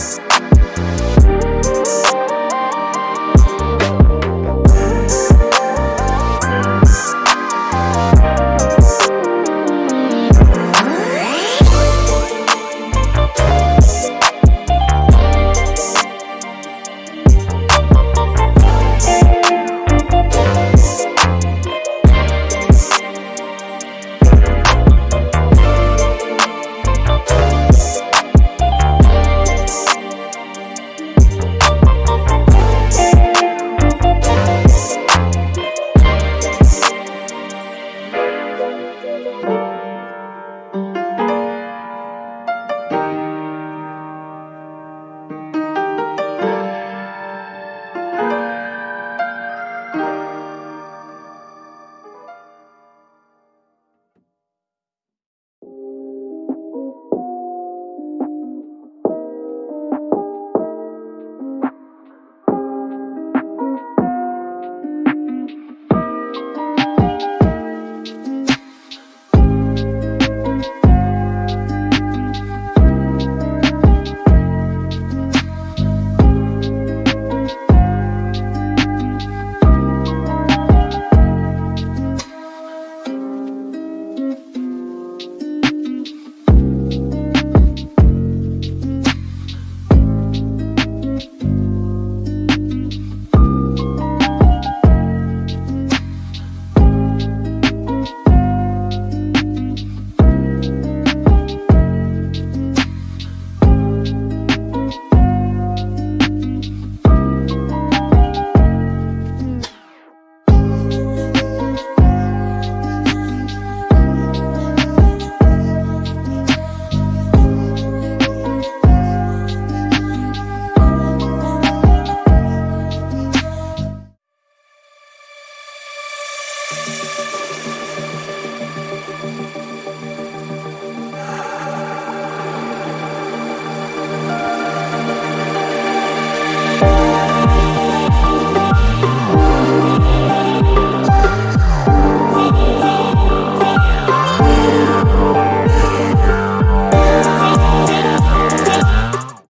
Podcast.